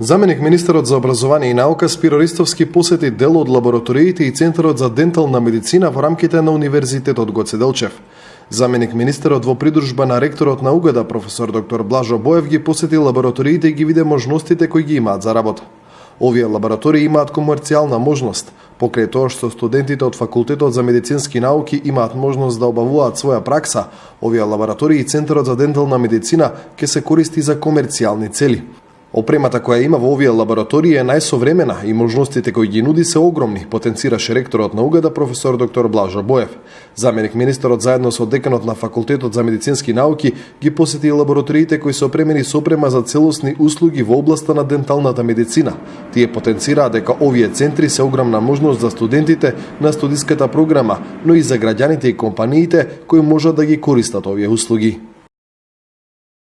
Заменик министерот за образование и наука Спиро Ристовски посети дел од лабораториите и Центарот за дентална медицина во рамките на Универзитетот Гоце Делчев. Заменик министерот во придружба на ректорот на УГД професор доктор Блажо Боев ги посети лабораториите и ги виде можностите кои ги имаат за работа. Овие лаборатории имаат комерцијална можност, покрај тоа што студентите од факултетот за медицински науки имаат можност да обавуваат своја пракса, овие лаборатории и Центарот за дентална медицина ќе се користи за комерцијални цели. Опремата која има во овие лаборатории е најсовремена и можностите кои ги нуди се огромни, потенцираше ректорот на УГД професор доктор Блажо Боев. Заменик министерот заедно со деканот на факултетот за медицински науки ги посети лабораториите кои се опремени со опрема за целосни услуги во областа на денталната медицина. Тие потенцираа дека овие центри се огромна можност за студентите на студиската програма, но и за граѓаните и компаниите кои можат да ги користат овие услуги.